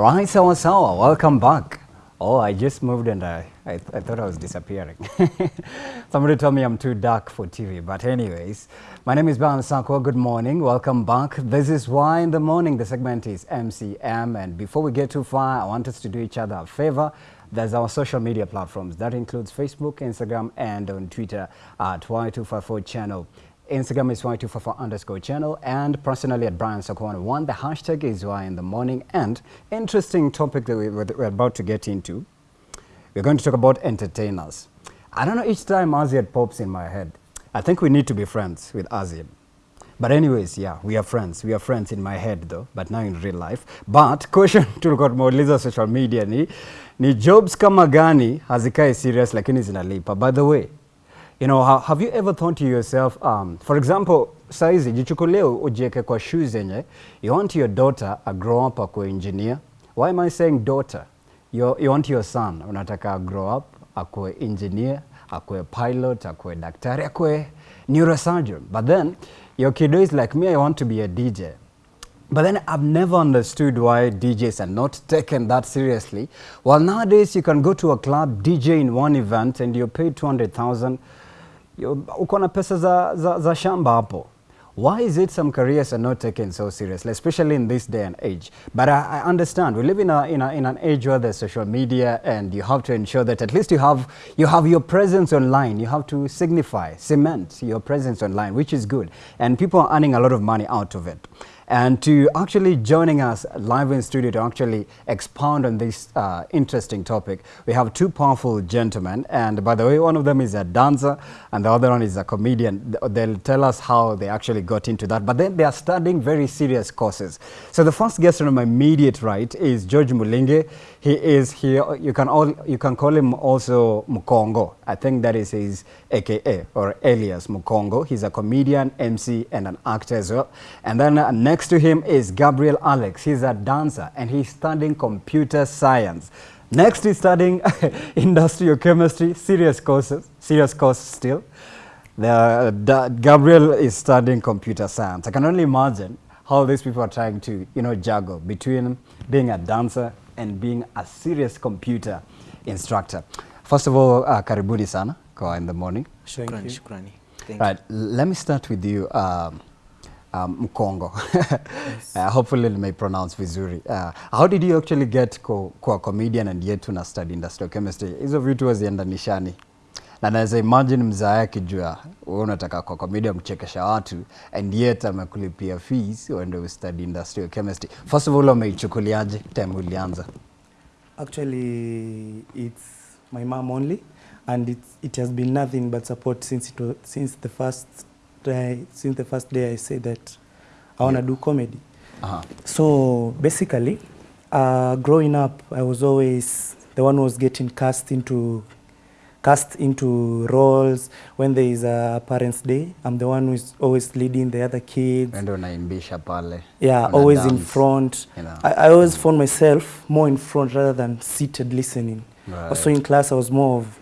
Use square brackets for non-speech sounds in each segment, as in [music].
All right, sawa sawa, welcome back. Oh, I just moved and uh, I, I, th I thought I was disappearing. [laughs] Somebody told me I'm too dark for TV. But anyways, my name is Balan Sakwa. Good morning. Welcome back. This is Why in the Morning. The segment is MCM. And before we get too far, I want us to do each other a favor. There's our social media platforms. That includes Facebook, Instagram, and on Twitter at Y254 channel. Instagram is Y254 underscore channel and personally at Brian Sakwana one. The hashtag is Y in the morning and interesting topic that we, we're about to get into. We're going to talk about entertainers. I don't know each time Aziad pops in my head. I think we need to be friends with Aziad. But anyways, yeah, we are friends. We are friends in my head though, but now in real life. But [laughs] question tulikuwa tumeuliza social media ni, ni jobs kama gani hazikai serious lakini zinalipa. By the way, You know, ha have you ever thought to yourself, um, for example, saizi jichukulie ujieke kwa shoes zenye, you want your daughter a grow up akue engineer. Why am I saying daughter? You, you want your son, unataka a grow up akue engineer, akue pilot, akue daktari, akue neurosurgeon. But then your kiddo is like me, I want to be a DJ. But then I've never understood why DJs are not taken that seriously. Well, nowadays you can go to a club, DJ in one event, and you're paid 200,000. Uko na pesa za, za, za shamba hapo. Why is it some careers are not taken so seriously, especially in this day and age? But I, I understand we live in, a, in, a, in an age where there's social media, and you have to ensure that at least you have you have your presence online. You have to signify, cement your presence online, which is good, and people are earning a lot of money out of it. And to actually joining us live in studio to actually expound on this uh, interesting topic, we have two powerful gentlemen. And by the way, one of them is a dancer and the other one is a comedian. They'll tell us how they actually got into that. But then they are studying very serious courses. So the first guest on my immediate right is George Mulinge. He is here. You can all you can call him also Mukongo. I think that is his AKA or alias Mukongo. He's a comedian, MC, and an actor as well. And then uh, next to him is Gabriel Alex. He's a dancer and he's studying computer science. Next, he's studying [laughs] industrial chemistry, serious courses, serious course still. The, Da- Gabriel is studying computer science. I can only imagine how these people are trying to, you know, juggle between being a dancer and being a serious computer instructor. First of all, uh, karibuni sana kwa in the morning. Shukrani, shukrani. Thank Right, let me start with you um, um, Mkongo. [laughs] yes. uh, hopefully may pronounce vizuri. Uh, how did you actually get kwa comedian and yet una study industrial chemistry? Hizo vitu haziendanishani. Na naweza imagine mzae akijua wewe unataka kwa comedian kuchekesha watu and yet amekulipia fees uende ustudy industrial chemistry. First of all, umeichukuliaje time ulianza? Actually, it's my mom only, and it it has been nothing but support since it was, since the first day since the first day I said that I yeah. want to do comedy. Uh-huh. So basically, uh, growing up, I was always the one who was getting cast into cast into roles when there is a parents' day. I'm the one who is always leading the other kids. Ende unaimbisha pale. Yeah, una always in front. you know. I, I always found myself more in front rather than seated listening. Right. Also in class, I was more of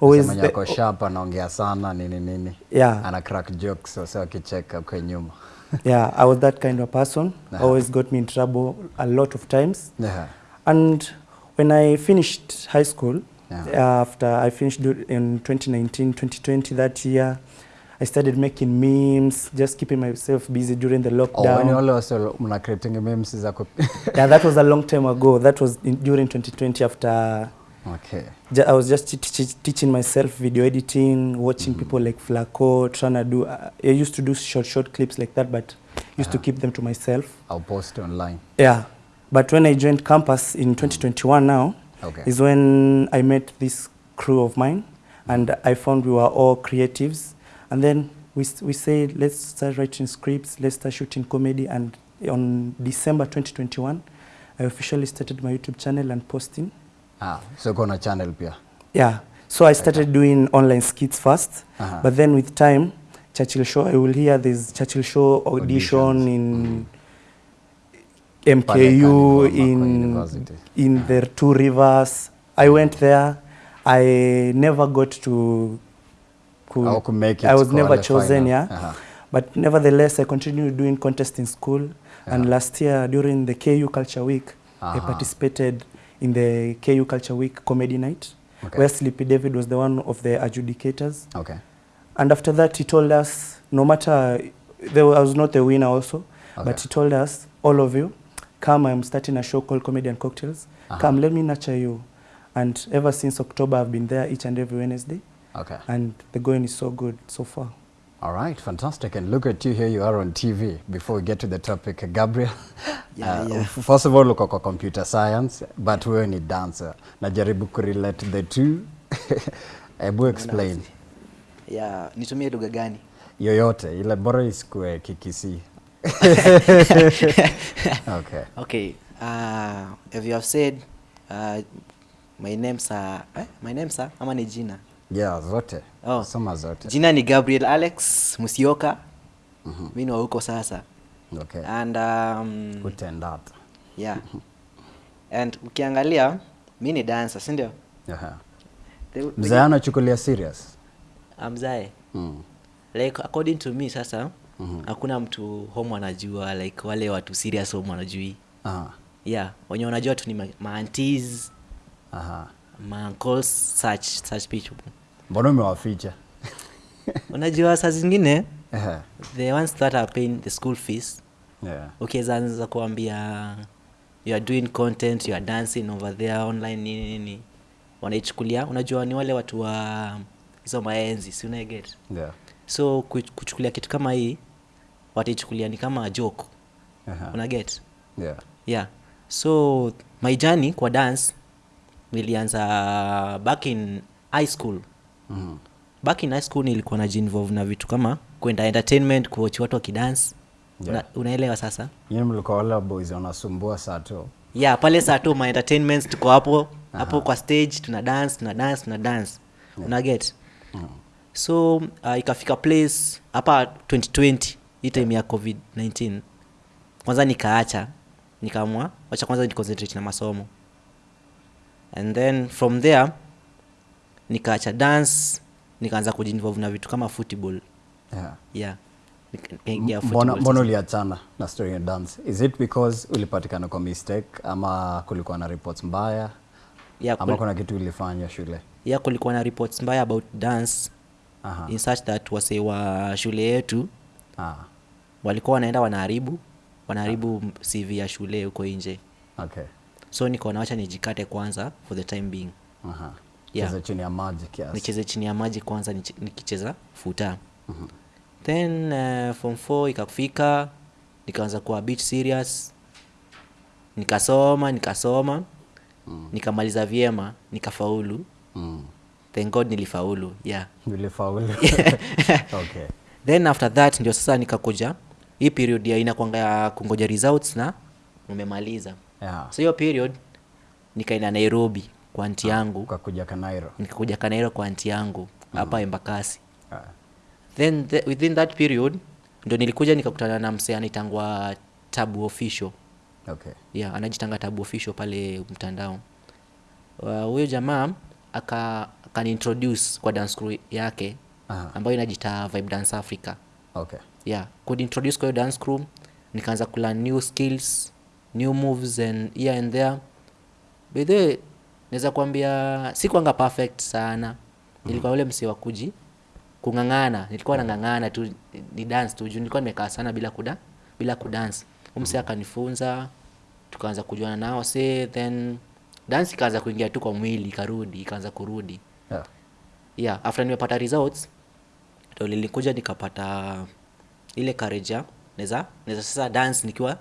always. The- ko sharp anaongea sana nini nini. yeah, ana crack jokes so wase akicheka kwa nyuma [laughs] yeah, I was that kind of person. Uh-huh. Always got me in trouble a lot of times. yeah. And when I finished high school, Yeah. after I finished in 2019, 2020, that year, I started making memes, just keeping myself busy during the lockdown. Oh, and you're wale wase mna creating memes [laughs] yeah, that was a long time ago. That was in, during 2020 after okay I was just te- te- teaching myself video editing, watching mm -hmm. people like Flaco, trying to do. Uh, I used to do short, short clips like that, but used to Uh-huh. keep them to myself. I'll post online Yeah, but when I joined campus in 2021 now, okay is when I met this crew of mine, and I found we were all creatives, and then we we said let's start writing scripts, let's start shooting comedy, and on December 2021, I officially started my YouTube channel and posting. ah so kuna channel pia Yeah. So I started doing online skits first, Uh-huh. but then with time, Churchill Show, I will hear this Churchill Show audition Auditions. in Pale MKU, in in the Two Rivers. I went there. I never got to. could- ku make it I was never chosen, final. yeah. Aha. But nevertheless, I continued doing contests in school. And last year, during the KU Culture Week, I participated in the KU Culture Week Comedy Night, Okay. where Sleepy David was the one of the adjudicators. Okay. And after that, he told us, no matter, there was- I was not the winner also, Okay. but he told us, all of you, come, I'm starting a show called comedian and Cocktails. Uh-huh. Come, let me nurture you. And ever since October, I've been there each and every Wednesday, Okay. and the going is so good so far. All right, fantastic. And look at you here, you are on TV. Before we get to the topic, Gabriel, Yeah, uh, yeah. first of all, uko kwa computer science, but wewe ni dancer. Najaribu kurelate the two. [laughs] Ebu explain. Yeah, nitumie lugha gani Yoyote, ile bora isikue kikisi. [laughs] okay. okay uh, as you have said uh, my names uh, eh? my names uh, ama ni jina Yeah, zote. Oh. Soma zote. jina ni gabriel alex musioka Mhm. ni wa huko sasa Okay. and um, Utendat. yeah and ukiangalia mimi ni dancer si ndio Aha. The- Mzee anachukulia serious. amzae Mm. like according to me sasa Mhm. hakuna mtu home anajua like wale watu serious home wanajui Aha. yeah wenye wanajua tu ni ma- ma-aunties, Aha. ma-uncles, such such people Mbona umewaficha? [laughs] unajua saa zingine Ehe. the ones that are paying the school fees Yeah. ukiweza anza kuambia you are doing content you are dancing over there online nini nini wanaichukulia unajua ni wale watu wa hizo maenzi si unaeget Yeah. so kuchukulia kitu kama hii wataichukulia ni kama joke uh-huh. unaget Yeah. yeah so my journey kwa dance nilianza back in high school mm-hmm. back in high school nilikuwa najiinvolve na vitu kama kwenda entertainment kuochi watu wakidance Yeah. Una, unaelewa sasa Nyinyi mlikuwa wale boys wanasumbua saa tu. yeah pale saa tu my entertainments tuko hapo uh-huh. hapo kwa stage tuna dance tuna dance tuna dance Yeah. una get Mhm. so uh, ikafika place hapa 2020 hii time ya covid 19 kwanza nikaacha nikaamua wacha kwanza niconcentrate na masomo. And then from there nikaacha dance nikaanza kujinvolve na vitu kama football. Yeah. yeah. Nikaingia mbona uliachana na story ya dance? Is it because ulipatikana kwa mistake ama kulikuwa na reports mbaya? Yeah, ama kuna kitu ulifanya shule? Yeah, kulikuwa na reports mbaya about dance Aha. in such that wase wa shule yetu Ah, walikuwa wanaenda wanaharibu wanaharibu cv ya shule huko nje okay. so nikaona wacha nijikate kwanza for the time being Aha. Yeah. Chini ya maji kiasi nicheze chini ya maji kwanza nikicheza futa Uh -huh. then uh, form 4 ikafika nikaanza kuwa bit serious nikasoma nikasoma Mm. nikamaliza vyema nikafaulu Mm. thank god nilifaulu yeah Nilifaulu. [laughs] okay. [laughs] then after that ndio sasa nikakuja hii period ya inakwanga ya kungoja results na umemaliza yeah. so hiyo period nikaenda nairobi kwa anti yangu ukakuja kanairo nikakuja kanairo kwa anti yangu hapa mm. embakasi yeah. then the, within that period ndo nilikuja nikakutana na msee anaitangwa tabu official okay. yeah, anajitanga tabu official pale mtandao Uh, huyo jamaa aka akanintroduce kwa dance crew yake uh-huh. ambayo inajita vibe dance africa okay. Yeah could kwa kwayo dance crew nikaanza kulearn new skills new moves and here and there. By the way naweza kuambia sikuanga perfect sana. Nilikuwa ule msi wa kuji kung'ang'ana nilikuwa nang'ang'ana tu ni dance tu juu nilikuwa nimekaa sana bila kuda bila kudance. Umse akanifunza tukaanza kujuana nao se then dance ikaanza kuingia tu kwa mwili ikarudi ikaanza kurudi. Yeah. yeah after nimepata results ndo nilikuja nikapata ile courage ya naweza naweza sasa dance nikiwa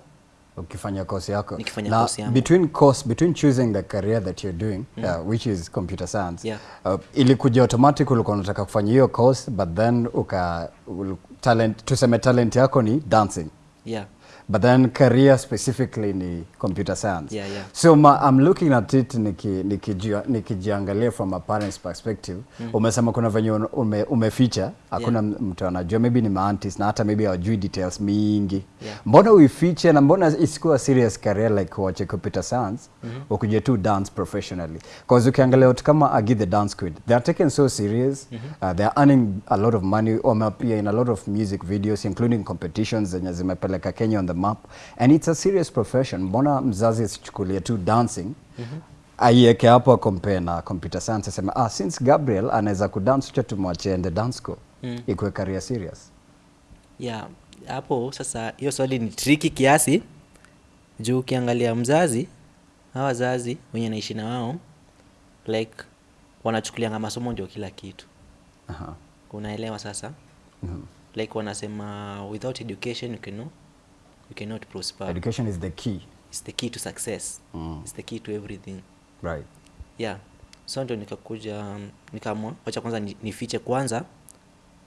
ukifanya course yako Nikifanya na course yangu. between course between choosing the career that you're doing uh, which is computer science Yeah. uh, ilikuja automatic ulikuwa unataka kufanya hiyo course but then uka ul- talent tuseme talent yako ni dancing yeah but then career specifically ni computer science Yeah, yeah. so ma, i'm looking at it niki- niki nikijiangalia from a parent's perspective mm. umesema kuna venye ume, umeficha hakuna Yeah. mtu anajua maybe ni maantis na hata maybe hawajui details mingi Yeah. mbona uifiche na mbona isikuwa serious career like wache computer science mm-hmm. ukuje tu dance professionally cause ukiangalia watu kama agi the dance quid they are taken so serious mm-hmm. uh, they are earning a lot of money wameapia in a lot of music videos including competitions zenye zimepeleka kenya on the up. And it's a serious profession. Mbona mzazi asichukulie tu dancing? Aieke hapo compare na computer science asema ah, since gabriel anaweza kudance cha tumwachie ende dance school. Mm. ikuwe career serious. Yeah hapo sasa hiyo swali ni triki kiasi. Juu ukiangalia mzazi hawa wazazi wenye naishi na wao like wanachukulianga masomo ndio kila kitu. Aha. unaelewa sasa? Mhm. like wanasema without education you cannot, you cannot prosper. Education is the key. It's the key to success. Mm. it's the key to everything. Right. Yeah. So ndio nikakuja nikamwa nikaamua wacha kwanza ni- nifiche kwanza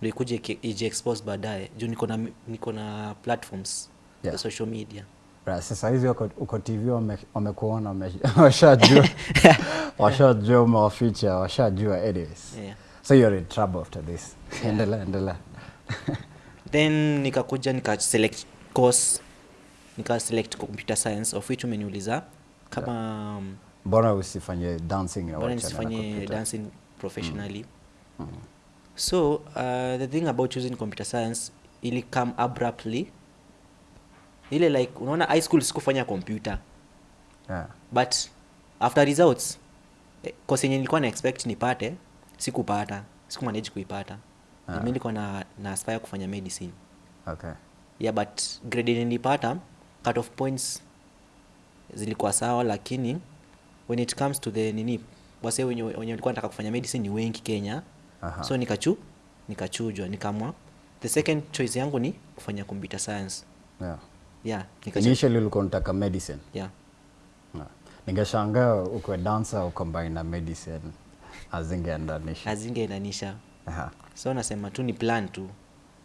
ndio ikuje ije iji expose baadaye. Juu niko na niko na platforms Yeah. za social media. Right, sasa hizi uko, uko TV wamekuona wame, [laughs] washajua. [laughs] Washajua umewaficha washajua anyways. Yeah. so you're in trouble after this. Endelea endelea. [laughs] Then nikakuja nika select course nika select computer science of which umeniuliza kama yeah. mbona usifanye dancing na mbona nisifanye dancing professionally Mm. Mm. so uh, the thing about choosing computer science ili come abruptly ile like unaona high school sikufanya computer Yeah. but after results eh, yenye nilikuwa na expect nipate sikupata sikumanage kuipata yeah. ah. mi nilikuwa na, na aspire kufanya medicine Okay. yeah but grade nilipata cut off points zilikuwa sawa lakini when it comes to the nini wase wenye wenye walikuwa nataka kufanya medicine ni wengi kenya Aha. so nikachu nikachujwa nikamwa the second choice yangu ni kufanya computer science Yeah. yeah Initially ulikuwa unataka medicine. yeah Yeah. Ningeshangaa ukwe dancer ucombine na medicine azingeendanisha. azingeenanisha Aha. so nasema tu ni plan tu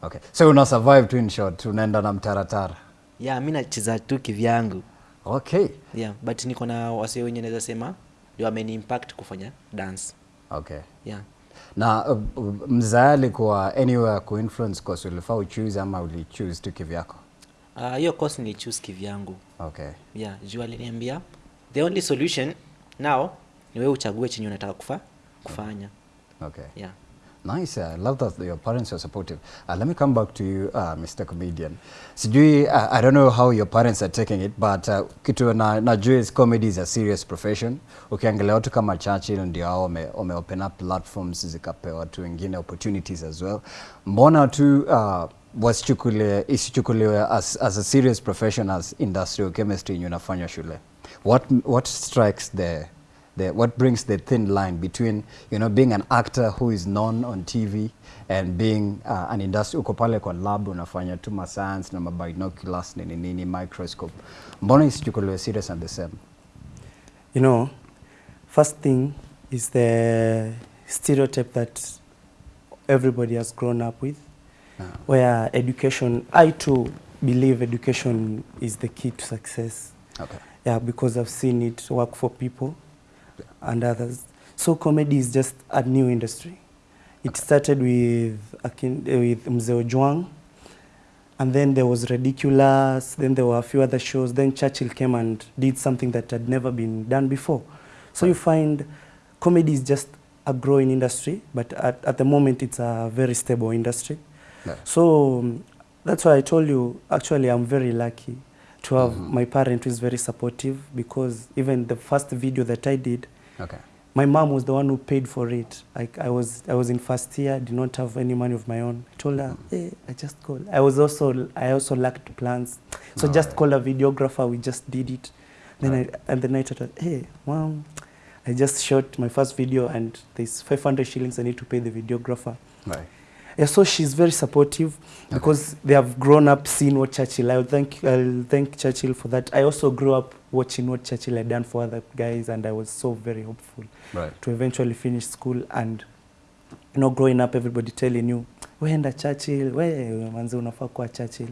Okay. So una survive tu in short, unaenda na mtaratara. Yeah mi nacheza tu kivyangu Okay. yeah but niko na wase wenye naweza sema ndio ameni impact kufanya dance Okay. yeah Na uh, uh, mzaa alikuwa anywhere kuinfluence course ulifaa uchoose ama ulichoose tu kivyako? Ah, hiyo uh, course nilichoose kivyangu Okay. yeah juu aliniambia the only solution now ni wewe uchague chenye unataka kufa, kufanya Okay. yeah Nice. I love that your parents are supportive. Uh, let me come back to you, uh, Mr. Comedian. Sijui, uh, I don't know how your parents are taking it, but uh, kitu na, najua is comedy is a serious profession. Ukiangalia watu kama Churchill ndio hao wame, wame open up platforms zikapewa watu wengine opportunities as well. Mbona tu uh, wasichukulie isichukuliwe as, as a serious profession as industrial chemistry yenye unafanya shule? What, what strikes the the what brings the thin line between you know being an actor who is known on TV and being uh, an industry uko pale kwa lab unafanya tu ma science na ma binoculars nini nini microscope mbona isichukuliwe serious and the same You know, first thing is the stereotype that everybody has grown up with, Yeah. where education, I too believe education is the key to success. okay Yeah, because I've seen it work for people and others. So comedy is just a new industry. It started with uh, with Mzee Juang, and then there was Ridiculous, then there were a few other shows. Then Churchill came and did something that had never been done before. So you find comedy is just a growing industry, but at, at the moment it's a very stable industry. Yeah. So um, that's why I told you, actually, I'm very lucky to have Mhm. my parent who is very supportive because even the first video that I did, okay my mom was the one who paid for it. Like I was, I was in first year, did not have any money of my own. I told her, hey, I just called. I was also, I also lacked plans, so just Alright. call a videographer. We just did it. Then Right. I, and then I told her, hey, eh, mom, I just shot my first video and there's 500 shillings I need to pay the videographer. right Yeah, so she's very supportive because they have grown up seeing what Churchill. I'll thank I'll thank Churchill for that. I also grew up watching what Churchill had done for other guys, and I was so very hopeful right to eventually finish school. And you know, growing up, everybody telling you, "Weenda Churchill, we manzi unafaa kuwa Churchill."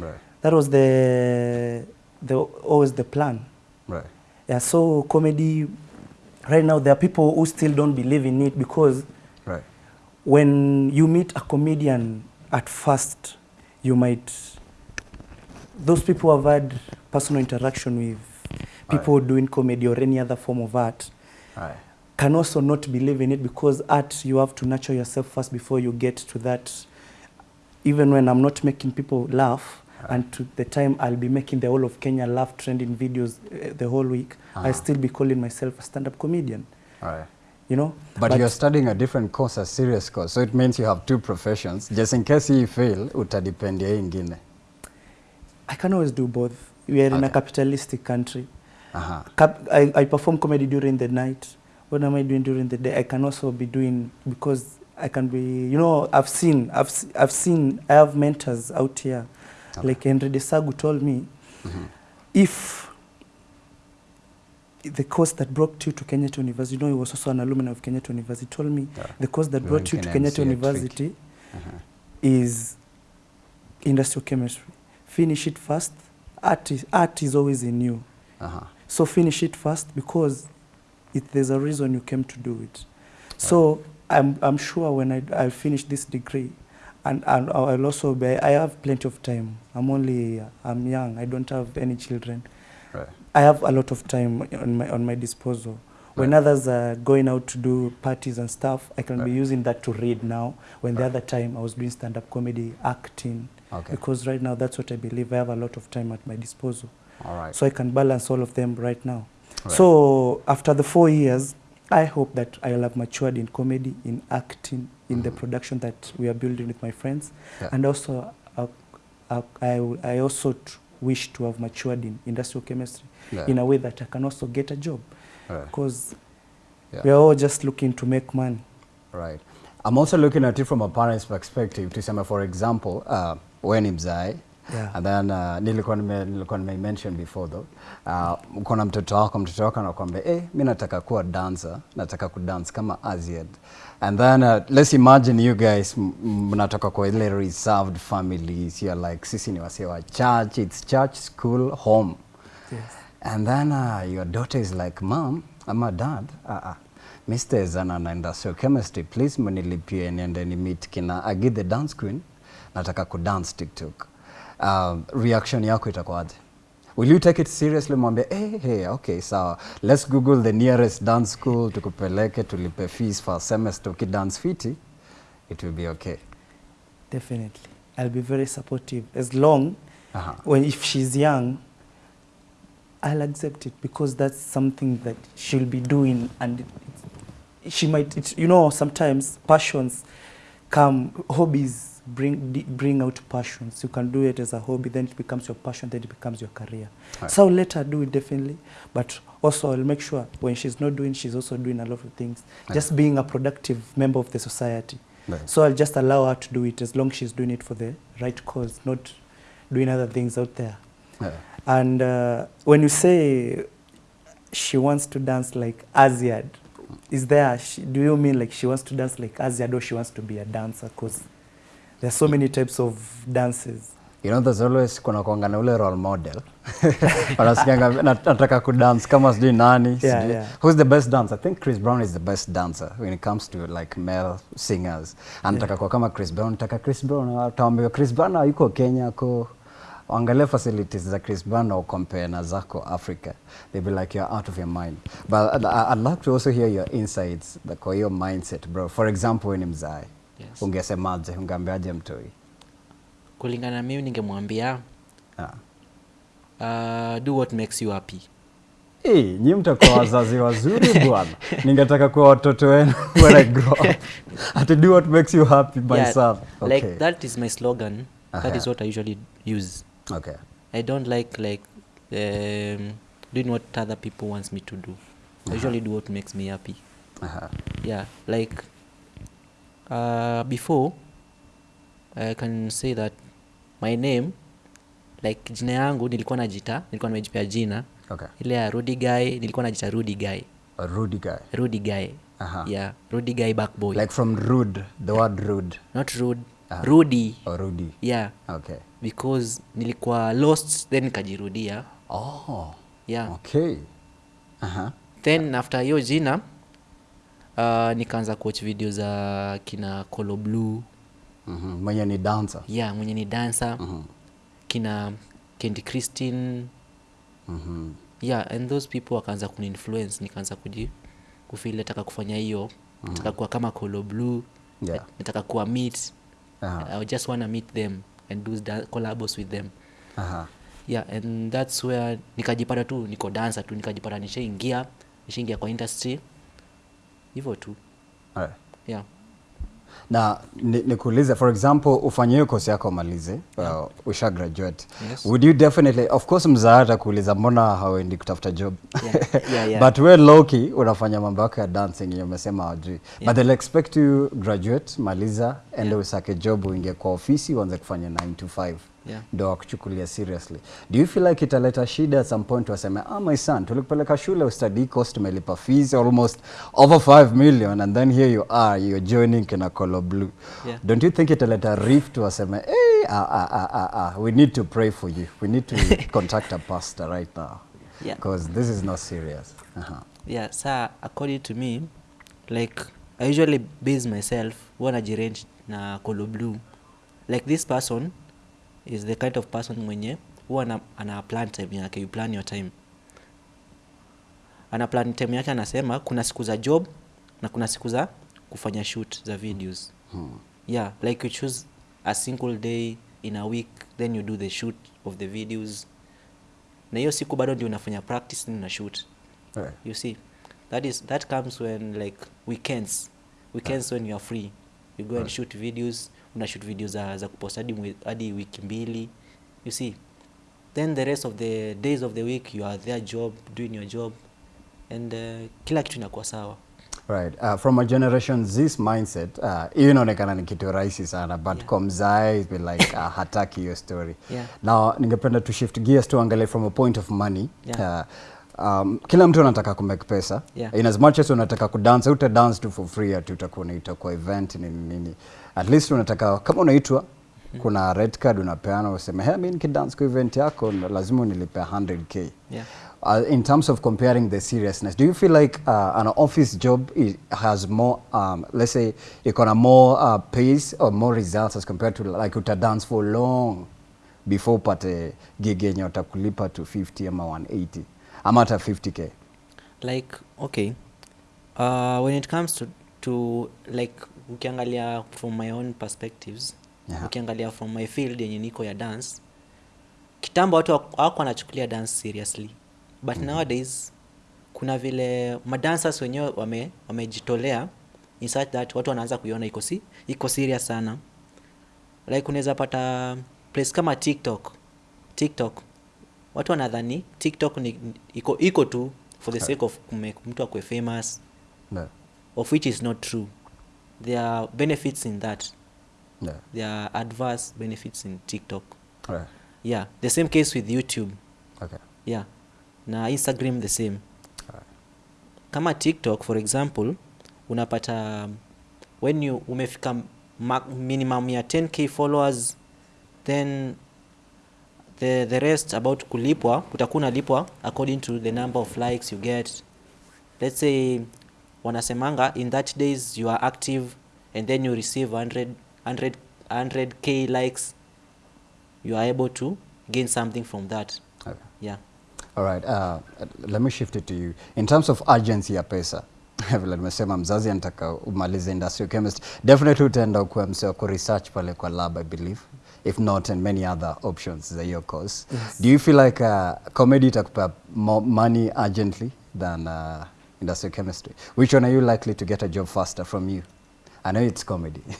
right That was the the always the plan. right Yeah, so comedy. Right now, there are people who still don't believe in it because when you meet a comedian at first, you might, those people have had personal interaction with people doing comedy or any other form of art Aye. can also not believe in it because art, you have to nurture yourself first before you get to that. Even when I'm not making people laugh, and to the time I'll be making the whole of Kenya laugh trending videos uh, the whole week. I'll still be calling myself a stand-up comedian. You know. But, but you're studying a different course, a serious course. So it means you have two professions. Just in case you fail, utadependia ingine. I can always do both. We are okay. in a capitalistic country. Aha. Cap- I, I perform comedy during the night. What am I doing during the day? I can also be doing because I can be. You know, I've seen, I've, I've seen. I have mentors out here, Okay. like Henry Desagu told me, mm -hmm. if the course that brought you to Kenyatta University, you know, he was also an alumni of Kenyatta University, told me Yeah. the course that brought you to Kenya Kenyatta University Mhm. is industrial chemistry. Finish it first. Art is, art is always in you. Aha. So finish it first because it, there's a reason you came to do it. So I'm, I'm sure when I, I finish this degree, and, and I'll also be, I have plenty of time. I'm only, I'm young. I don't have any children. Right. I have a lot of time on my, on my disposal. When Right. others are going out to do parties and stuff, I can be using that to read now. When the Right. other time I was doing stand-up comedy, acting, Okay. because right now that's what I believe. I have a lot of time at my disposal. All right. So I can balance all of them right now. Right. So after the four years, I hope that I will have matured in comedy, in acting, in the Mhm. production that we are building with my friends, Yeah. and also uh, uh, I, I also wish to have matured in industrial chemistry Yeah. in a way that I can also get a job because Yeah. we are all just looking to make money. Right. I'm also looking at it from a parent's perspective. Tuseme for example, uh, we ni mzae Yeah. and then uh, nilikuwa nime nilikuwa nime mention before though. Uh, uko na mtoto wako, mtoto wako anakuambia eh, mi nataka kuwa dancer, nataka kudance kama Aziad. And then uh, let's imagine you guys mnatoka kwa ile reserved families. You're like sisi ni wasee wa church, it's church, school, home. Yes. And then uh, your daughter is like, Mom, ama dad, uh, uh, Mr. Zana na industrial chemistry, please mnilipie niende ni meet kina Agi the dance queen, nataka kudance TikTok. Uh, reaction yako itakuwaje? Will you take it seriously mwambie, hey, hey, okay, sawa, let's google the nearest dance school, tukupeleke, tulipe fees for semester, ukidance fiti, it will be okay. Definitely. I'll be very supportive as long uh -huh. when if she's young I'll accept it because that's something that she'll be doing and she might it, you know sometimes passions come hobbies bring bring out passions you can do it as a hobby then it becomes your passion then it becomes your career Right. so I'll let her do it definitely but also I'll make sure when she's not doing she's also doing a lot of things just being a productive member of the society Right. so I'll just allow her to do it as long as she's doing it for the right cause, not doing other things out there. Yeah. And uh, when you say she wants to dance like Aziad, is there, she, do you mean like she wants to dance like Aziad or she wants to be a dancer? Because there are so many types of dances. You know, there's always kuna kuanga na ule role model. [laughs] Wanasikianga "Nat- nataka kudance kama sijui nani. Yeah, sijui- yeah. Who's the best dancer? I think Chris Brown is the best dancer when it comes to like male singers. Anataka kuwa kama Chris Brown, nataka Chris Brown. Utaambiwa Chris Brown yuko Kenya ko angalia facilities za Chris Brown na ucompare na zako Africa. they be like you're out of your mind. But I'd, I'd like to also hear your insights the kwa hiyo mindset bro. For example, wewe ni mzae. Yes. Ungesemaje? Ungeambiaje mtoi? kulingana na mimi ningemwambia Ah. uh, do what makes you happy Hey, nyi mtakuwa wazazi wazuri [laughs] bwana. Ningetaka kuwa watoto wenu [laughs] when I grow up. Ati do what makes you happy myself. Yeah. Okay. like that is my slogan that is what i usually use Okay. i don't like like um, doing what other people wants me to do i usually do what makes me happy Aha. yeah like uh, before i can say that my name like jina yangu nilikuwa najita nilikuwa nimejipea jina Okay. ile ya Rudy guy nilikuwa najita Rudy guy A rude guy. Rudy guy Aha. yeah Rudy guy back boy Like from rude, the word rude. not rude uh -huh. Rudy Or Rudy. yeah Okay. because nilikuwa lost then nikajirudia Oh. yeah Okay. Aha. then after hiyo jina uh, nikaanza kuwatch video za kina colo blue Mhm. Mwenye ni dancer. yeah mwenye ni dancer Mhm. kina kendi christine Mhm. yeah and those people wakaanza kuninfluence nikaanza kuji kufili nataka kufanya hiyo nataka kuwa kama colo blue Yeah. nataka kuwa meet uh -huh. i just wanna meet them and do collabos with them uh -huh. yeah and that's where nikajipata tu niko dancer tu nikajipata nishaingia nishaingia kwa industry hivyo tu right. yeah na nikuulize ni- for example ufanye hiyo kosi yako umalize uh, usha graduate Yes. would you definitely of course mzaa atakuuliza mbona hauendi kutafuta job Yeah, yeah, [laughs] yeah. but we loki unafanya mambo yako ya dancing yenye umesema hawajui Yeah. but they'll expect you graduate maliza ende Yeah. usake job uingie kwa ofisi uanze kufanya 9 to 5 Yeah. ndo wakuchukulia seriously do you feel like italeta shida at some point waseme ah my son tulikupeleka shule ustadi cost tumelipa fees almost over 5 million and then here you are you're joining kina Colo Blue Yeah. don't you think italeta rift waseme hey, ah, ah, ah, ah, ah, we need to pray for you we need to [laughs] contact a pastor right now Yeah. because this is not serious uh-huh. yeah sir, according to me like i usually base myself huwa najirange na colo blue like this person is the kind of person mwenye huwa ana, ana plan time yake you plan your time. Ana plan time yake anasema kuna siku za job na kuna siku za kufanya shoot za videos. Hmm. yeah like you choose a single day in a week then you do the shoot of the videos. Na hiyo siku bado ndio unafanya practice na shoot. Right. you see that is that comes when like weekends. Weekends when you are free. You go and Right. shoot videos una shoot video za, za kupost hadi hadi wiki mbili you see then the rest of the days of the week you are there job doing your job and uh, kila kitu inakuwa sawa Right. Uh, from a generation this mindset uh, hiyo inaonekana ni kitu rahisi sana but Yeah. kwa mzae be like uh, hataki hiyo story Yeah. now ningependa to shift gears tuangalie from a point of money Yeah. uh, um, kila mtu anataka kumake pesa. Yeah. in as much as unataka kudance uta dance tu for free ati utakuwa unaitwa kwa event nini nini. At least unataka kama unaitwa mm -hmm. kuna red card unapeana useme hey, mi nikidance kwa event yako lazima unilipe 100k yeah. Uh, in terms of comparing the seriousness, do you feel like uh, an office job is, has more, um, let's say, iko na more uh, pace or more results as compared to like uta dance for long before upate gig yenye utakulipa to 50 ama 180 ama hata 50k? like okay uh, when it comes to, to like ukiangalia from my own perspectives Yeah. ukiangalia from my field yenye niko ya dance kitambo watu hawako wanachukulia dance seriously but mm-hmm. nowadays kuna vile madancers wenyewe wame wamejitolea in such that watu wanaanza kuiona iko si iko serious sana like unaweza pata place kama tiktok tiktok watu wanadhani tiktok ni iko iko tu for the sake of kumake mtu akwe famous No. of which is not true there are benefits in that No. there are adverse benefits in tiktok Right. yeah the same case with youtube Okay. yeah na instagram the same right. kama tiktok for example unapata when you umefika minimum ya 10k followers then the, the rest about kulipwa utakuna unalipwa according to the number of likes you get let's say wanasemanga in that days you are active and then you receive 100, 100, 100k likes you are able to gain something from that Okay. yeah All right. Uh, let me shift it to you. In terms of urgency ya pesa, [laughs] vile nimesema mzazi anataka umalize industrial chemist, definitely utaenda kuwa msee wa kuresearch pale kwa lab I believe, if not and many other options za hiyo course. Yes. Do you feel like uh, comedy itakupea more money urgently than uh, industrial chemistry? Which one are you likely to get a job faster from you? I know it's comedy. [laughs]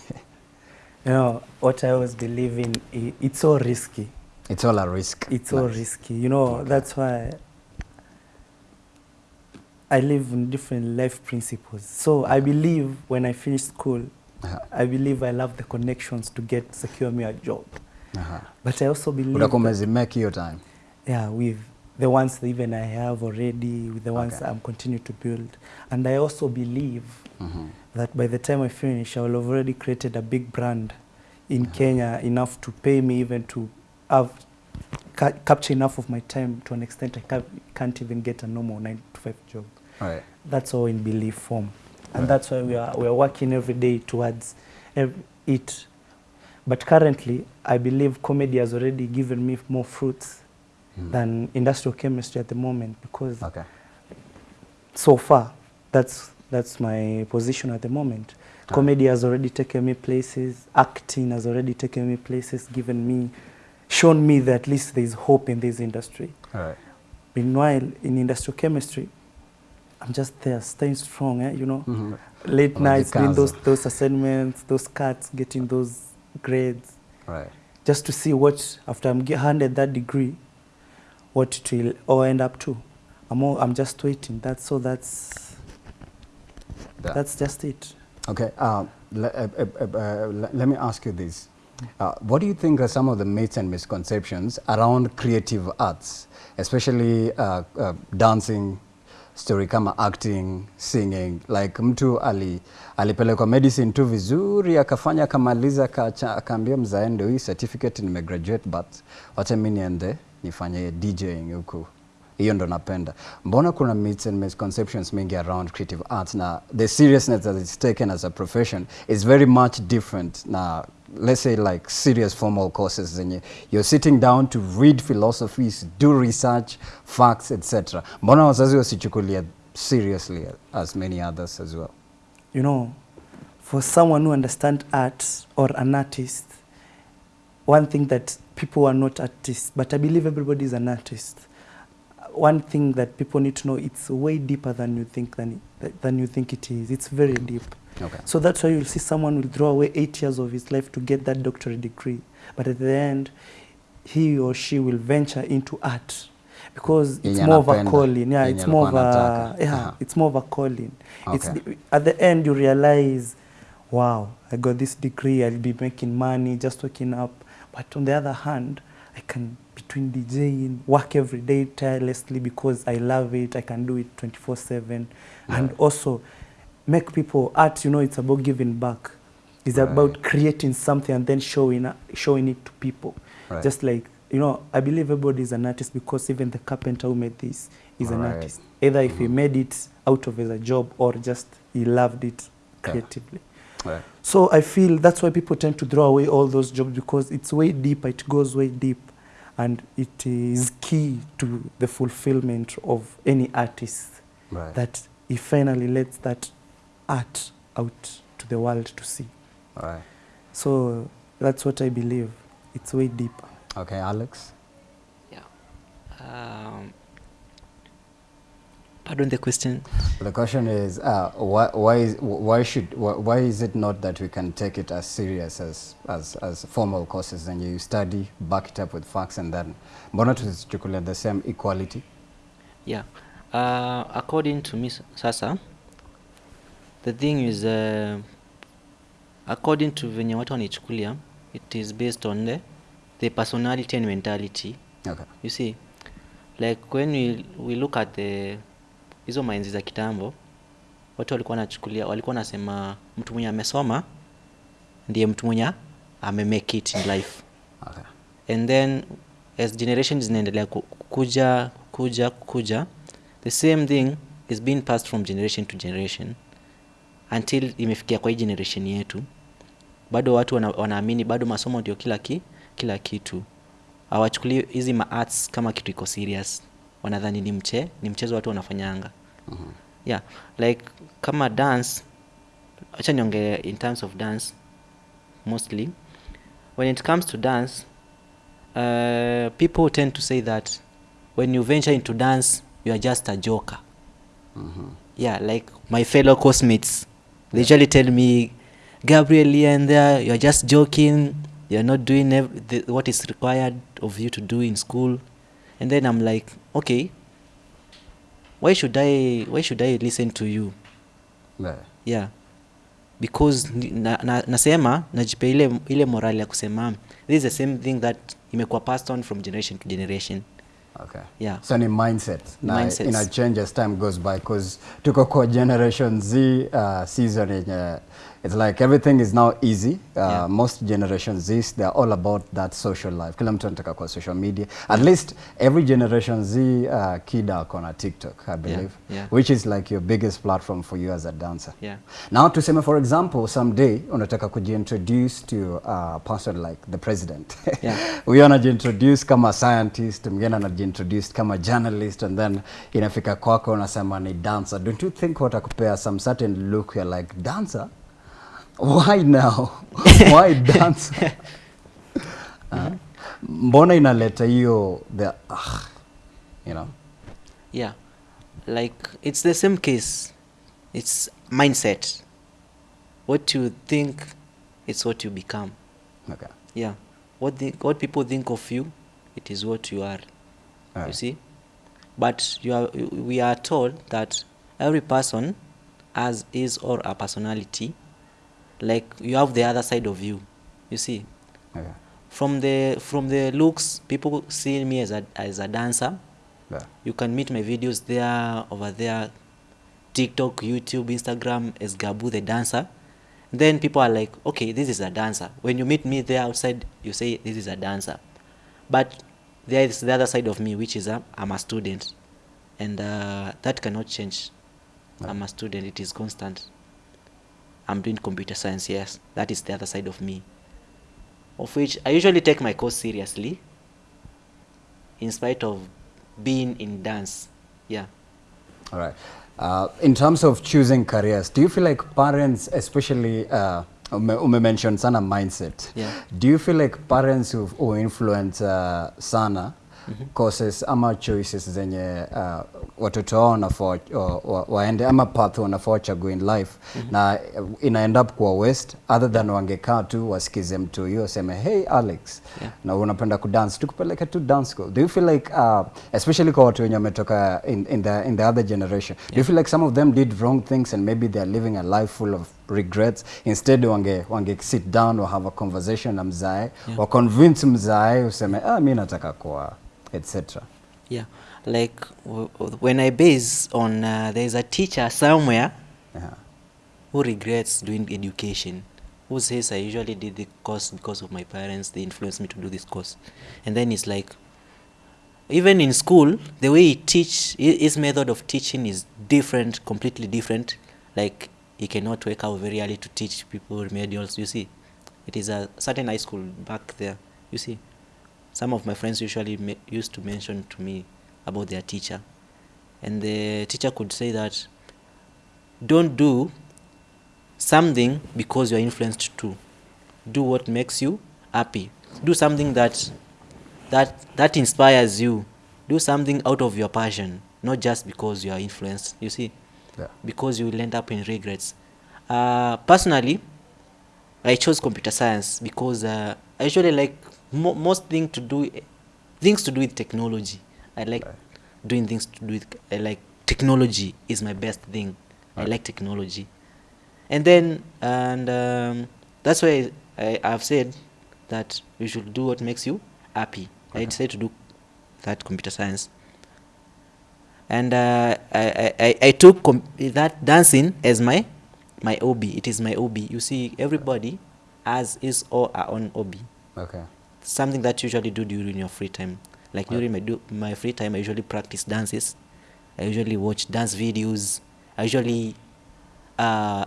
You know, what I always believe in, it's so risky. it's all a risk. It's Nice. risky. You know, Okay. that's why I live in different life principles. So I believe when I finish school, Uh-huh. I believe I love the connections to get secure me a job. Uh-huh. But I also believe Utakuwa that- umezimake your time. yeah, with the ones that even I have already, with the ones Okay. I'm continuing to build. And I also believe mm -hmm. that by the time I finish, I will have already created a big brand in uh -huh. Kenya enough to pay me even to have ca- capture enough of my time to an extent I ca can't even get a normal nine to five job. All right. That's all in belief form, and Right. that's why we are we are working every day towards ev- it. But currently, I believe comedy has already given me more fruits Mhm. than industrial chemistry at the moment because Okay. so far that's that's my position at the moment Ah. comedy has already taken me places acting has already taken me places given me shown me that at least there's hope in this industry. Right. Meanwhile, in industrial chemistry, I'm just there, staying strong, eh, you know. Mhm. Late nights, doing those, those assignments, those cuts, getting those grades, Right. just to see what, after I'm handed that degree, what it will all end up to. I'm, all, I'm just waiting. That's so that's, Yeah. that's just it. Okay. Um, le- uh, uh, uh, uh, le- let me ask you this. Uh, what do you think are some of the myths and misconceptions around creative arts, especially uh, uh, dancing, story kama acting, singing? Like mtu ali, alipelekwa medicine tu vizuri akafanya akamaliza akaambia mzae ndio hii certificate nimegraduate but wacha mi niende nifanye DJing huku hiyo ndo napenda mbona kuna myths and misconceptions mingi around creative arts na the seriousness that it's taken as a profession is very much different na let's say like serious formal courses zenye you're sitting down to read philosophies do research facts etc mbona wazazi wasichukulia seriously as many others as well you know, for someone who understands art or an artist, one thing that people are not artists, but I believe everybody is an artist. One thing that people need to know, it's way deeper than you think than, than you think it is. It's very deep. Okay So that's why you'll see someone will throw away eight years of his life to get that doctorate degree. But at the end, he or she will venture into art because it's more of a calling. Yeah, it's more of a yeah, Aha. it's more of a calling. It's Okay. the, at the end you realize, wow, I got this degree. I'll be making money, just waking up. But on the other hand, I can between DJing, work every day tirelessly because I love it. I can do it 24/7, and also make people art. You know, it's about giving back. It's right. about creating something and then showing showing it to people. Right. Just like you know, I believe everybody is an artist because even the carpenter who made this is an Right. artist. Either if he Mhm. made it out of as a job or just he loved it creatively Yeah. right. So I feel that's why people tend to throw away all those jobs because it's way deeper, it goes way deep, and it is key to the fulfillment of any artist right. that he finally lets that art out to the world to see. right. So that's what I believe. It's way deeper. okay alex yeah. um, pardon the question The question is, uh, why, why, is, why, should, why, why is it not that we can take it as serious as, as, as formal courses and you study, back it up with facts and then, mbona tusichukulia the same equality? yeah uh, according to me s- sasa the thing is uh, according to venye watu wanaichukulia it is based on the, the personality and mentality Okay. you see like when we, we look at the hizo mainzi za kitambo watu walikuwa wanachukulia walikuwa wanasema mtu mwenye amesoma ndiye mtu mwenye amemake it in life Okay. and then as generations zinaendelea kuja kuja kuja the same thing is being passed from generation to generation until imefikia kwa hii generation yetu bado watu wana, wanaamini bado masomo ndio kila ki, kila kitu. Hawachukuli hizi maarts kama kitu iko serious. Wanadhani ni mche ni mchezo watu wanafanyanga. Mhm. yeah like kama dance acha niongee in terms of dance mostly. When it comes to dance uh, people tend to say that when you venture into dance you are just a joker. Mhm. yeah like my fellow cosmates they usually tell me gabriel here and there you're just joking. You're not doing ev- the, what is required of you to do in school. And then i'm like okay. Why should i why should i listen to you? Nah. yeah. Because na, na, nasema najipa ile, ile morali ya kusema this is the same thing that imekuwa passed on from generation to generation Okay. yeah So ni mindset na Mindsets. ina change as time goes by because tuko kwa generation Z uh, season yenye it's like everything is now easy. Uh, Yeah. most generation Zs they're all about that social life. Kila mtu anataka kwa social media. At least every generation Z uh, kid ako na TikTok I believe yeah. which is like your biggest platform for you as a dancer. Yeah. Now tuseme for example someday unataka kujiintroduce to a person like the president. Yeah. [laughs] huyo anajiintroduce kama scientist mwingine anajiintroduce kama journalist and then inafika kwako unasema ni dancer. Don't you think watakupea some certain look you're like dancer why now? [laughs] Why dancer uh, mbona inaleta hiyo the ah, you know? Yeah like it's the same case. It's mindset. What you think it's what you become. Okay. Yeah what the, what people think of you it is what you are. You see? But you are we are told that every person has his or a personality like you have the other side of you you see? Okay from the from the looks people see me as a as a dancer. Yeah. You can meet my videos there over there tiktok youtube instagram as gabu the dancer. Then people are like okay this is a dancer. When you meet me there outside you say this is a dancer. But there is the other side of me which is a, i'm a student. And uh, that cannot change. I'm a student. It is constant i'm doing computer science yes that is the other side of me of which i usually take my course seriously in spite of being in dance yeah All right. Uh, in terms of choosing careers, do you feel like parents, especially uh, ume, ume mention sana mindset. Yeah. Do you feel like parents who, who influence uh, sana courses ama choices zenye uh, watoto wao wanafaa wa, wa, waende ama path wanafaa wachague in life mm -hmm. na ina end up kuwa west other than wangekaa tu wasikize mtu huyo aseme hey Alex Yeah. na unapenda kudance tukupeleke tu dance school do you feel like uh, especially kwa watu wenye wametoka in, in, the, in the other generation yeah. do you feel like some of them did wrong things and maybe they are living a life full of regrets instead wange, wange sit down or have a conversation na mzae Yeah. wa convince mzae useme ah, mi nataka kuwa etc yeah like when i base on uh, there's a teacher somewhere yeah. who regrets doing education who says i usually did the course because of my parents they influenced me to do this course. And then it's like even in school the way he teach his method of teaching is different completely different. Like he cannot wake up very early to teach people remedials you see. It is a certain high school back there you see. Some of my friends usually used to mention to me about their teacher. And the teacher could say that don't do something because you're influenced to. Do what makes you happy. Do something that that that inspires you. Do something out of your passion not just because you are influenced you see. Yeah. because you will end up in regrets. Uh, personally i chose computer science because uh, i usually like mo- most thing to do things to do with technology i like doing things to do with I like technology is my best thing. I like technology. And then and um, that's why I, i've said that you should do what makes you happy. I Okay. decided to do that computer science. And uh, I, I, I- I took com- that dancing as my my hobby. It is my hobby. You see everybody has his or her own hobby. Okay. Something that you usually do during your free time like during my do my free time i usually practice dances. I usually watch dance videos. I usually uh,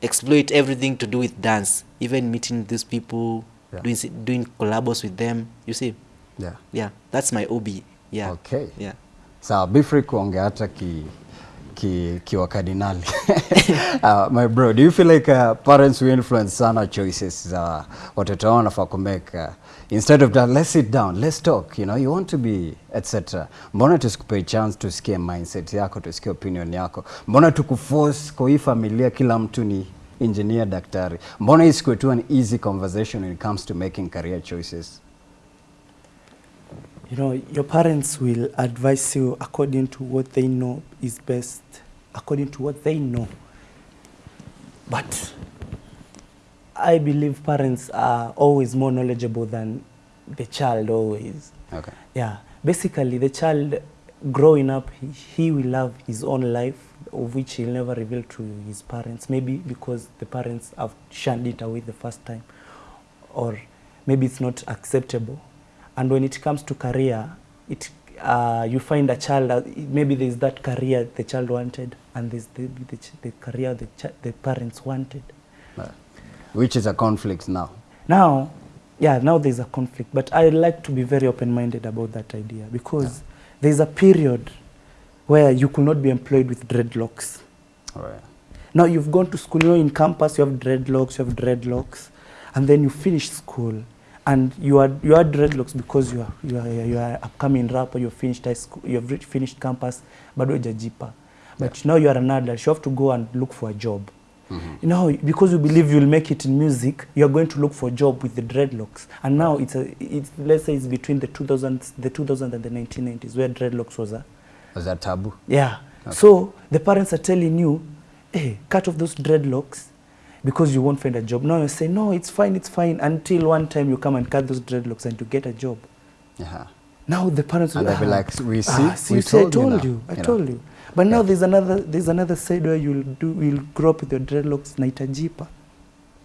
exploit everything to do with dance. Even meeting these people Yeah. doing doing collabos with them you see? Yeah. Yeah that's my hobby. Yeah. Okay. yeah. Sawa free kuongea hata ki ki kiwa kardinali. [laughs] Uh, my bro do you feel like uh, parents will influence sana choices za watoto wao wanafaa kumeka uh, instead of that let's sit down let's talk you know you want to be etc mbona tusikupe chance tusikie mindset yako tusikie opinion yako? Mbona tukuforce kwa hii familia kila mtu ni engineer daktari? Mbona isikuwe tu an easy conversation when it comes to making career choices? You know, your parents will advise you according to what they know is best, according to what they know. But I believe parents are always more knowledgeable than the child, always. okay Yeah, basically, the child growing up, he, he will have his own life, of which he'll never reveal to his parents. Maybe because the parents have shunned it away the first time, or maybe it's not acceptable. And when it comes to career, it uh, you find a child. uh, Maybe there's that career the child wanted, and there's the, the, the career the, the parents wanted. Which is a conflict now. Now, yeah, now there's a conflict, but I like to be very open-minded about that idea because there's a period where you could not be employed with dreadlocks. Oh, right Now you've gone to school, you know, in campus you have dreadlocks, you have dreadlocks, and then you finish school, and you are you are dreadlocks because you are you are you are upcoming rapper you have finished high school you have reached finished campus bado hujajipa. But now you are an adult you have to go and look for a job you know because you believe you'll make it in music you are going to look for a job with the dreadlocks and now it's a it's let's say it's between the 2000s the 2000 and the 1990s where dreadlocks was a Was a taboo? yeah. Okay. So the parents are telling you, hey, cut off those dreadlocks because you won't find a job. Now you say, no, it's fine, it's fine, until one time you come and cut those dreadlocks and you get a job. Yeah. Now the parents And will be like, we see, ah, see we told, I told you told now," you, I you know. told you. But now Yeah. there's another there's another side where you'll do you'll grow up with your dreadlocks na itajipa.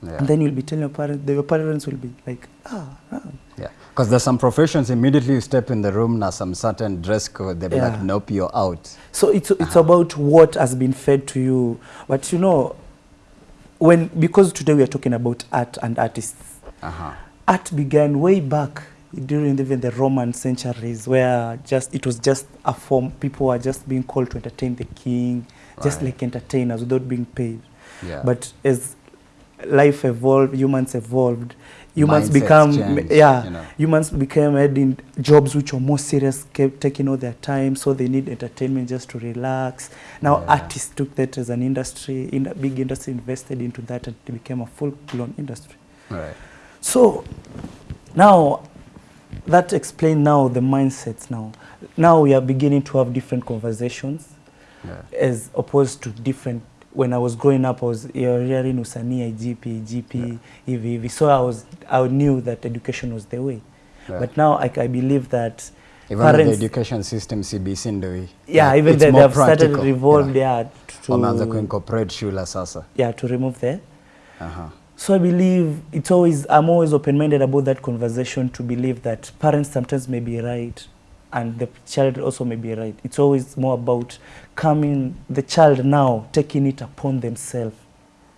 Yeah. And then you'll be telling your parents, your parents will be like, ah, ah. Yeah, because there's some professions immediately you step in the room now some certain dress code they'll be Yeah. like nope you're out. So it's it's about what has been fed to you. But you know, when because today we are talking about art and artists, Uh-huh. art began way back during even the Roman centuries, where just it was just a form. People were just being called to entertain the king, just Right. like entertainers without being paid. Yeah. But as life evolved, humans evolved. Humans Mindsets become changed, yeah. you know. Humans became adding jobs which were more serious, kept taking all their time, so they need entertainment just to relax. Now Yeah. artists took that as an industry, in a big industry invested into that, and it became a full-blown industry. right. So now that explains now the mindsets now. Now we are beginning to have different conversations Yeah. as opposed to different when I was growing up I was hearing usanii IGP GP hivi EV. so I was I knew that education was the way Yeah. but now I, I believe that Even parents, the education system CBC ndio hii. yeah Like, even they, they practical. have started practical, revolved yeah. yeah Wameanza to kuincorporate shule sasa. yeah to remove the Aha. So I believe it's always I'm always open-minded about that conversation to believe that parents sometimes may be right and the child also may be right. It's always more about coming the child now taking it upon themselves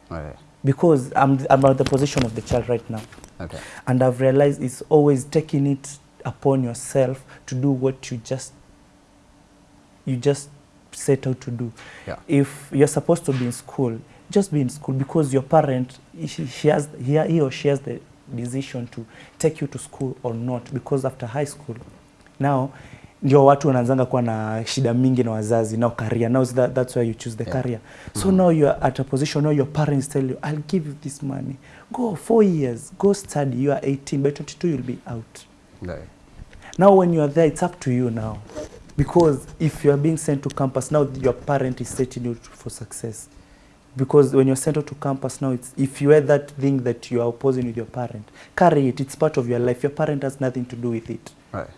Right. because I'm I'm at the position of the child right now Okay. and I've realized it's always taking it upon yourself to do what you just you just set out to do. Yeah. If you're supposed to be in school, just be in school because your parent she, she has he, he or she has the decision to take you to school or not because after high school. Now ndio watu wanaanzanga kuwa na shida mingi na wazazi now career. Now that, that's why you choose the Yeah. career. So mm -hmm. now you're at a position now your parents tell you I'll give you this money. Go four years. Go study. You are 18 by 22 you'll be out. No. now when you are there it's up to you now. Because if you are being sent to campus now your parent is setting you for success because when you're sent out to campus now it's if you had that thing that you are opposing with your parent carry it. It's part of your life. Your parent has nothing to do with it. Right.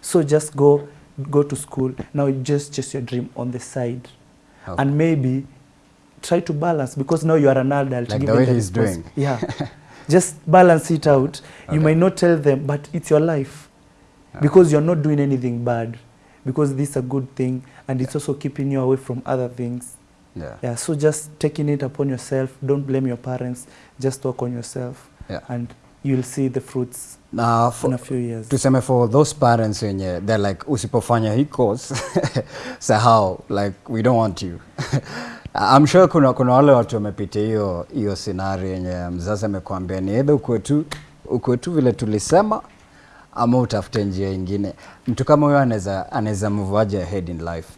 so just go go to school. Now just chase your dream on the side. Okay. and maybe try to balance because now you are an adult. Like the way he's doing. yeah. [laughs] Just balance it out. Okay. you might not tell them but it's your life. Okay. because you're not doing anything bad. Because this is a good thing and it's also keeping you away from other things Yeah. yeah so just taking it upon yourself. Don't blame your parents. Just work on yourself Yeah. and you'll see the fruits Na for, in a few years. tuseme for those parents wenye they're like usipofanya hii course [laughs] sahau like we don't want you. [laughs] I'm sure kuna, kuna wale watu wamepitia hiyo hiyo scenario yenye mzazi amekwambia ni either ukue tu ukue tu vile tulisema ama utafute njia ingine. Mtu kama huyo anaweza anaweza move ahead in life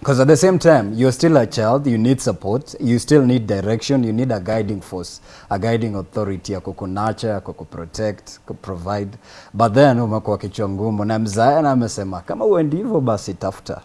because at the same time you're still a child you need support you still need direction you need a guiding force a guiding authority ya kukunacha, ya kukuprotect kuprovide. But then umekuwa kichwa ngumu na mzae na amesema kama uendi hivyo basi tafuta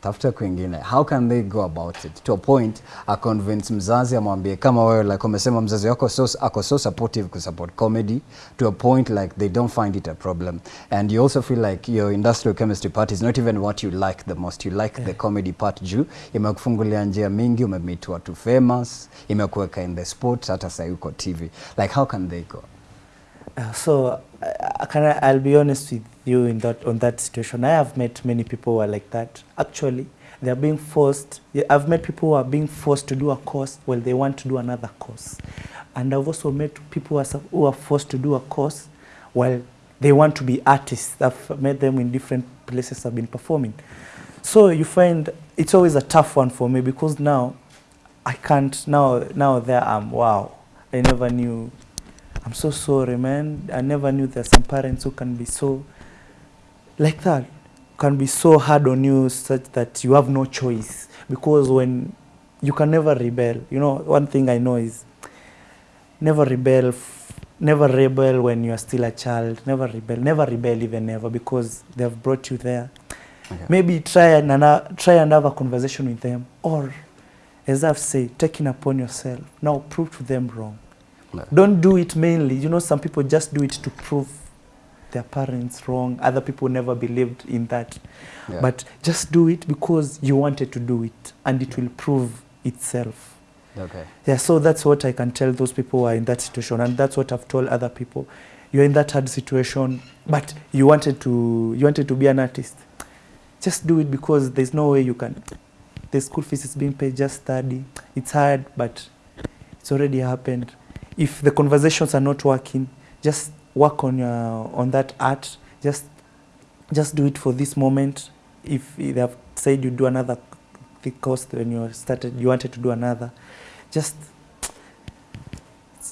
tafuta kwingine. How can they go about it? To a point a convince mzazi amwambie kama wewe like umesema mzazi wako so, ako so supportive kusupport comedy to a point like they don't find it a problem. And you also feel like your industrial chemistry part is not even what you like the most. You like yeah. the comedy part juu. Imekufungulia njia mingi umemeet watu famous imekuweka in the sport hata sahii uko tv like how can they go so uh, can I, I'll be honest with you in that on that situation. I have met many people who are like that. Actually, they are being forced. I've met people who are being forced to do a course while they want to do another course, and I've also met people who are, who are forced to do a course while they want to be artists. I've met them in different places. I've been performing. So you find it's always a tough one for me because now I can't now now there I'm wow. I never knew I'm so sorry, man. I never knew there's some parents who can be so like that, can be so hard on you such that you have no choice. Because when you can never rebel, you know, one thing I know is never rebel, never rebel when you are still a child. Never rebel, never rebel even ever because they have brought you there. Okay. Maybe try and try and have a conversation with them, or as I've said, taking upon yourself. Now prove to them wrong. No. Don't do it mainly. You know, some people just do it to prove their parents wrong. Other people never believed in that. Yeah. But just do it because you wanted to do it, and it will prove itself. Okay. Yeah, so that's what I can tell those people who are in that situation, and that's what I've told other people. You're in that hard situation, but you wanted to you wanted to be an artist. Just do it because there's no way you can. The school fees is being paid. Just study. It's hard, but it's already happened. If the conversations are not working, just work on your on that art. Just just do it for this moment. If they have said you do another course when you started, you wanted to do another, just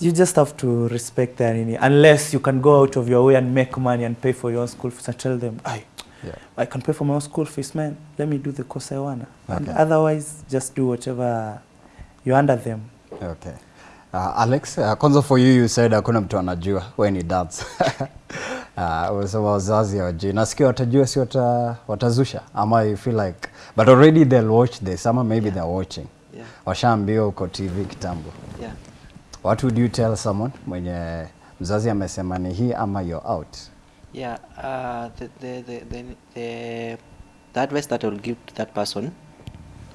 you just have to respect their nini. Unless you can go out of your way and make money and pay for your own school fees and tell them, I, Yeah. I can pay for my own school fees, man. Let me do the course I wanna. And otherwise, just do whatever you're under them. Okay. Uh, Alex, uh, kwanza for you you said hakuna mtu anajua we ni dance. [laughs] uh, so wazazi hawajui. Nasikia watajua si wata, watazusha ama you feel like but already they'll watch this ama maybe Yeah. they're watching. Yeah. Washaambiwa uko TV kitambo. Yeah. What would you tell someone mwenye mzazi amesema ni hii ama you're out? Yeah, uh, the, the, the, the, the, the advice that I will give to that person,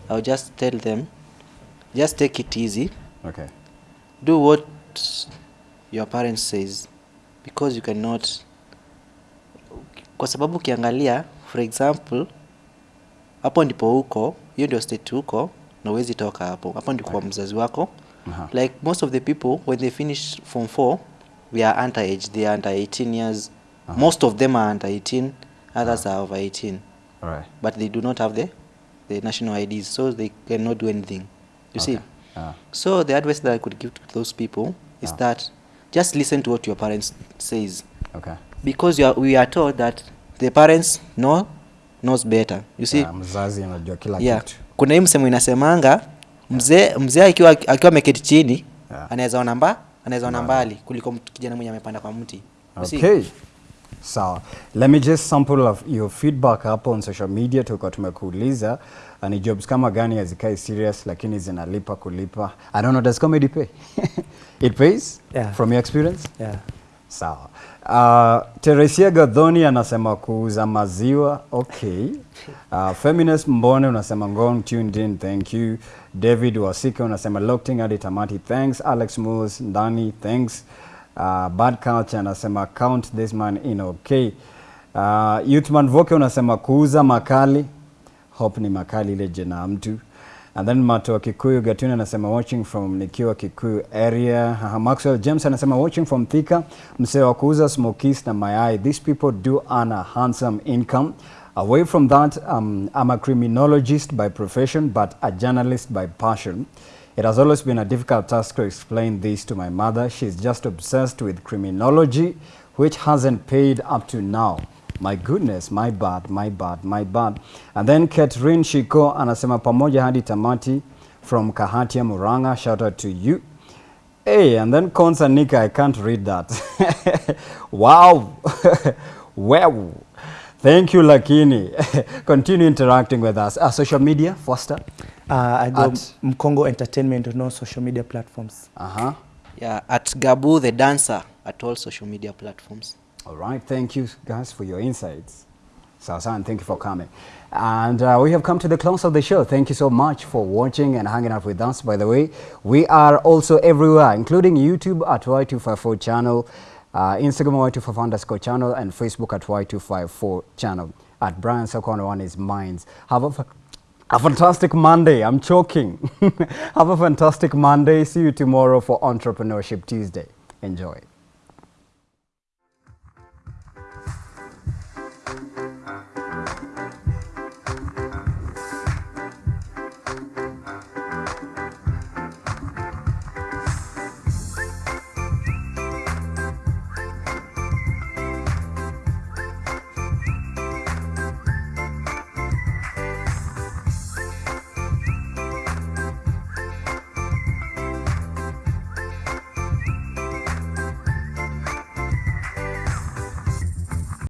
I'll just tell them, just take it easy. Okay. Do what your parents says because you cannot. Kwa sababu ukiangalia for example hapo ndipo huko hiyo ndio state huko na uwezi toka hapo. Hapo ndipo kwa mzazi wako. Aha. like most of the people when they finish form 4 we are under age. They are under 18 years. Aha. most of them are under 18 others are over 18 All right. but they do not have the the national IDs so they cannot do anything. You see Okay. Ah. so the advice that I could give to those people is Ah. that just listen to what your parents says Okay. because you are, we are told that the parents know knows better you see Yeah, mzazi anajua kila yeah kitu. kuna hii msemo inasemanga mzee mzee akiwa akiwa ameketi chini Yeah. anaweza ona anaweza ona Mbali. kuliko kijana mwenye amepanda kwa mti? Okay. Sawa. Let me just sample of your feedback hapo on social media tulikuwa tumekuuliza uh, ni jobs kama gani hazikai serious lakini zinalipa kulipa. I don't know does comedy pay? [laughs] It pays? Yeah. From your experience? Yeah. Sawa. Uh, Teresia Gadhoni anasema kuuza maziwa. Okay. [laughs] Uh, Feminist Mbone unasema ngong tuned in. Thank you. David Wasike unasema locked hadi tamati. Thanks. Alex Moose, ndani. Thanks. Uh, Bad Culture anasema count this man in. Okay. Uh, Youthman Voke unasema kuuza makali. Hope ni makali ile jina mtu. And then Mato wa Kikuyu Gatuna anasema watching from nikiwa Kikuyu area. Uh, Maxwell James anasema watching from Thika. Msee wa kuuza smokies na mayai. These people do earn a handsome income. Away from that, um, I'm a criminologist by profession but a journalist by passion. It has always been a difficult task to explain this to my mother. She's just obsessed with criminology, which hasn't paid up to now. My goodness, my bad, my bad, my bad. And then Catherine Shiko anasema pamoja hadi tamati from Kahatia Muranga. Shout out to you. Hey, and then Konsa Nika, I can't read that. [laughs] wow. [laughs] wow. Thank you, Lakini. [laughs] Continue interacting with us. Uh, social media, Foster. Uh, I go At- Mkongo Entertainment on all social media platforms. Uh-huh. yeah at gabu the dancer at all social media platforms All right, thank you guys for your insights. Sasa, and thank you for coming. And uh, we have come to the close of the show. Thank you so much for watching and hanging out with us. By the way, we are also everywhere, including YouTube at Y254 channel, uh, Instagram Y254 underscore channel, and Facebook at Y254 channel. At Brian Sokono on his minds. Have a, a fantastic Monday. I'm choking. [laughs] have a fantastic Monday. See you tomorrow for Entrepreneurship Tuesday. Enjoy.